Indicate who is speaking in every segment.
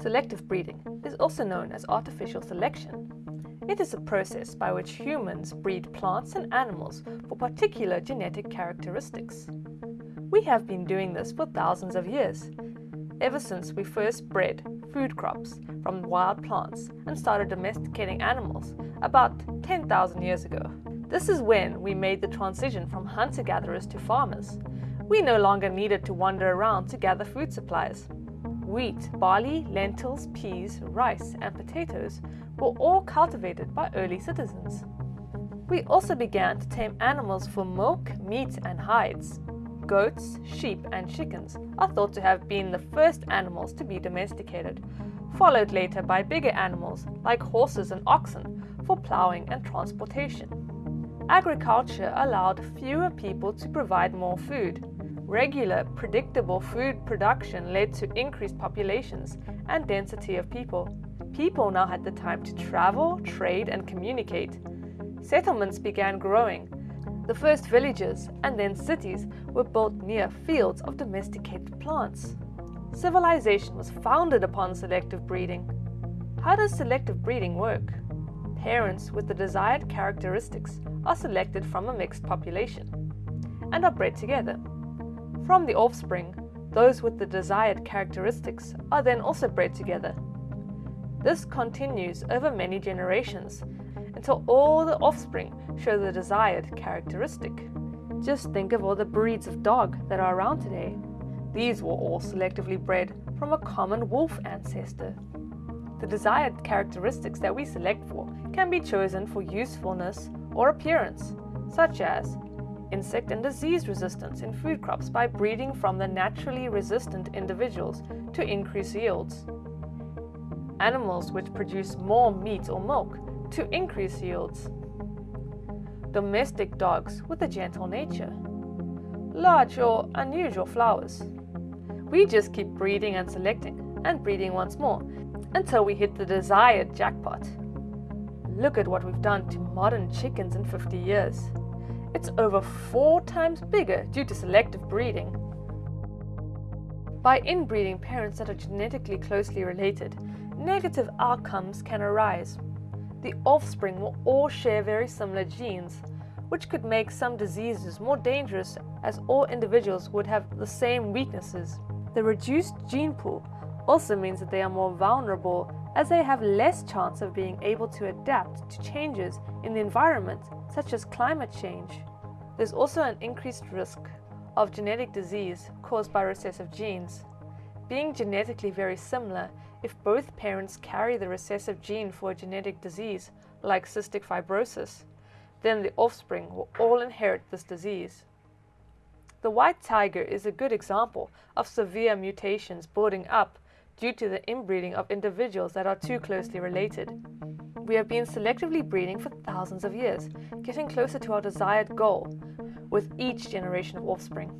Speaker 1: Selective breeding is also known as artificial selection. It is a process by which humans breed plants and animals for particular genetic characteristics. We have been doing this for thousands of years, ever since we first bred food crops from wild plants and started domesticating animals about 10,000 years ago. This is when we made the transition from hunter-gatherers to farmers. We no longer needed to wander around to gather food supplies. Wheat, barley, lentils, peas, rice and potatoes were all cultivated by early citizens. We also began to tame animals for milk, meat and hides. Goats, sheep and chickens are thought to have been the first animals to be domesticated, followed later by bigger animals like horses and oxen for ploughing and transportation. Agriculture allowed fewer people to provide more food, Regular, predictable food production led to increased populations and density of people. People now had the time to travel, trade and communicate. Settlements began growing. The first villages and then cities were built near fields of domesticated plants. Civilization was founded upon selective breeding. How does selective breeding work? Parents with the desired characteristics are selected from a mixed population and are bred together. From the offspring, those with the desired characteristics are then also bred together. This continues over many generations until all the offspring show the desired characteristic. Just think of all the breeds of dog that are around today. These were all selectively bred from a common wolf ancestor. The desired characteristics that we select for can be chosen for usefulness or appearance, such as insect and disease resistance in food crops by breeding from the naturally resistant individuals to increase yields. Animals which produce more meat or milk to increase yields. Domestic dogs with a gentle nature. Large or unusual flowers. We just keep breeding and selecting and breeding once more until we hit the desired jackpot. Look at what we've done to modern chickens in 50 years. It's over four times bigger due to selective breeding. By inbreeding parents that are genetically closely related, negative outcomes can arise. The offspring will all share very similar genes, which could make some diseases more dangerous as all individuals would have the same weaknesses. The reduced gene pool also means that they are more vulnerable as they have less chance of being able to adapt to changes in the environment such as climate change. There's also an increased risk of genetic disease caused by recessive genes. Being genetically very similar, if both parents carry the recessive gene for a genetic disease, like cystic fibrosis, then the offspring will all inherit this disease. The white tiger is a good example of severe mutations building up due to the inbreeding of individuals that are too closely related. We have been selectively breeding for thousands of years, getting closer to our desired goal with each generation of offspring.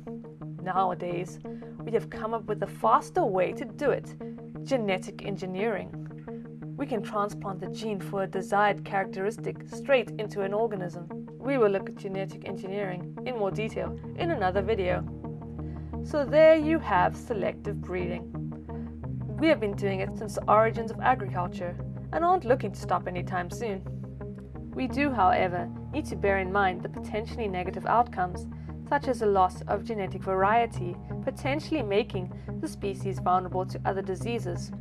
Speaker 1: Nowadays, we have come up with a faster way to do it, genetic engineering. We can transplant the gene for a desired characteristic straight into an organism. We will look at genetic engineering in more detail in another video. So there you have selective breeding. We have been doing it since the origins of agriculture and aren't looking to stop anytime soon. We do, however, need to bear in mind the potentially negative outcomes, such as a loss of genetic variety, potentially making the species vulnerable to other diseases.